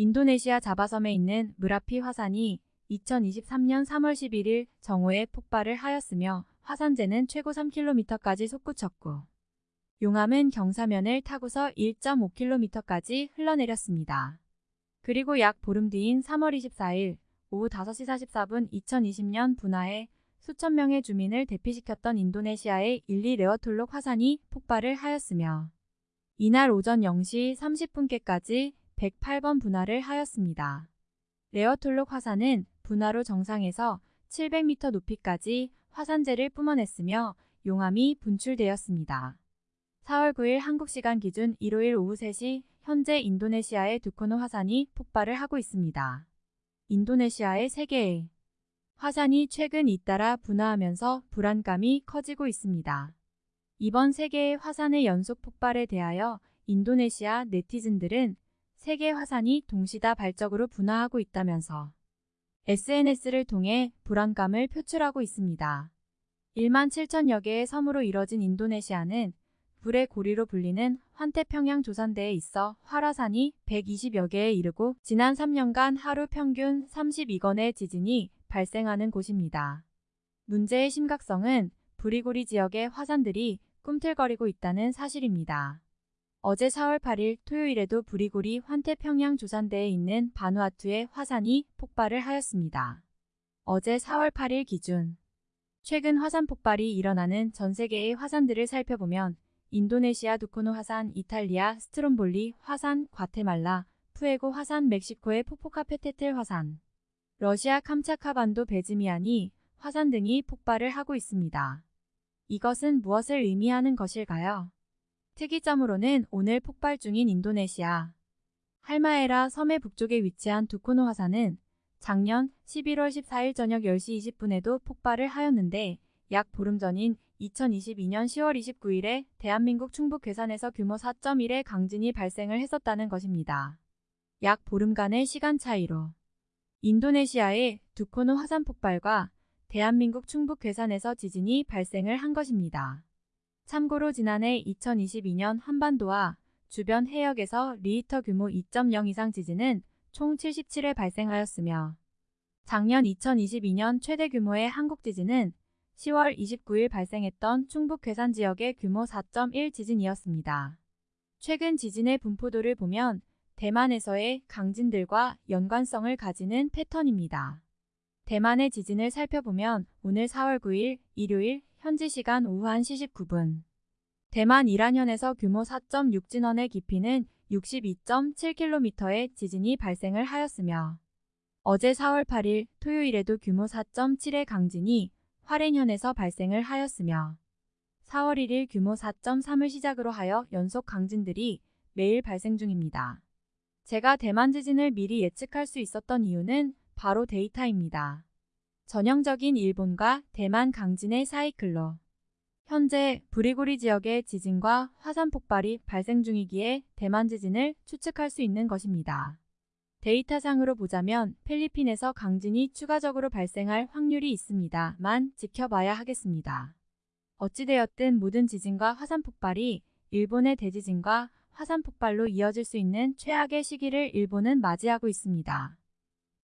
인도네시아 자바섬에 있는 무라피 화산이 2023년 3월 11일 정오에 폭발을 하였으며 화산재는 최고 3km까지 솟구쳤고 용암은 경사면을 타고서 1.5km까지 흘러내렸습니다. 그리고 약 보름 뒤인 3월 24일 오후 5시 44분 2020년 분화에 수천 명의 주민을 대피시켰던 인도네시아의 일리 레어톨록 화산이 폭발을 하였으며 이날 오전 0시 30분께까지 108번 분화를 하였습니다. 레어톨록 화산은 분화로 정상에서 700m 높이까지 화산재를 뿜어냈으며 용암이 분출되었습니다. 4월 9일 한국시간 기준 일요일 오후 3시 현재 인도네시아의 두코노 화산이 폭발을 하고 있습니다. 인도네시아의 3개의 화산이 최근 잇따라 분화하면서 불안감이 커지고 있습니다. 이번 세계의 화산의 연속 폭발에 대하여 인도네시아 네티즌들은 세계 화산이 동시다 발적으로 분화하고 있다면서 SNS를 통해 불안감을 표출하고 있습니다. 1만 7천여 개의 섬으로 이뤄진 인도네시아는 불의 고리로 불리는 환태평양 조산대에 있어 활화산이 120여 개에 이르고 지난 3년간 하루 평균 32건의 지진이 발생하는 곳입니다. 문제의 심각성은 부리고리 지역의 화산들이 꿈틀거리고 있다는 사실입니다. 어제 4월 8일 토요일에도 부리고리 환태평양 조산대에 있는 바누아투의 화산이 폭발을 하였습니다. 어제 4월 8일 기준 최근 화산 폭발이 일어나는 전 세계의 화산들을 살펴보면 인도네시아 두코노 화산, 이탈리아 스트롬볼리 화산, 과테말라, 푸에고 화산, 멕시코의 포포카페테틀 화산, 러시아 캄차카반도 베즈미안이 화산 등이 폭발을 하고 있습니다. 이것은 무엇을 의미하는 것일까요? 특이점으로는 오늘 폭발 중인 인도네시아 할마에라 섬의 북쪽에 위치한 두코노 화산은 작년 11월 14일 저녁 10시 20분에도 폭발을 하였는데 약 보름 전인 2022년 10월 29일에 대한민국 충북 괴산에서 규모 4.1의 강진이 발생을 했었다는 것입니다. 약 보름간의 시간 차이로 인도네시아의 두코노 화산 폭발과 대한민국 충북 괴산에서 지진이 발생을 한 것입니다. 참고로 지난해 2022년 한반도와 주변 해역에서 리히터 규모 2.0 이상 지진은 총 77회 발생하였으며 작년 2022년 최대 규모의 한국 지진은 10월 29일 발생했던 충북 괴산 지역의 규모 4.1 지진이었습니다. 최근 지진의 분포도를 보면 대만에서의 강진들과 연관성을 가지는 패턴입니다. 대만의 지진을 살펴보면 오늘 4월 9일 일요일 현지 시간 오후 1시 19분 대만 이란현에서 규모 4.6 진원의 깊이는 62.7km의 지진이 발생을 하였으며 어제 4월 8일 토요일에도 규모 4.7의 강진이 화롄현에서 발생을 하였으며 4월 1일 규모 4.3을 시작으로 하여 연속 강진들이 매일 발생 중입니다. 제가 대만 지진을 미리 예측할 수 있었던 이유는 바로 데이터입니다. 전형적인 일본과 대만 강진의 사이클로 현재 브리고리 지역의 지진과 화산 폭발이 발생 중이기에 대만 지진을 추측할 수 있는 것입니다. 데이터상으로 보자면 필리핀에서 강진이 추가적으로 발생할 확률이 있습니다만 지켜봐야 하겠습니다. 어찌되었든 모든 지진과 화산 폭발이 일본의 대지진과 화산 폭발로 이어질 수 있는 최악의 시기를 일본은 맞이하고 있습니다.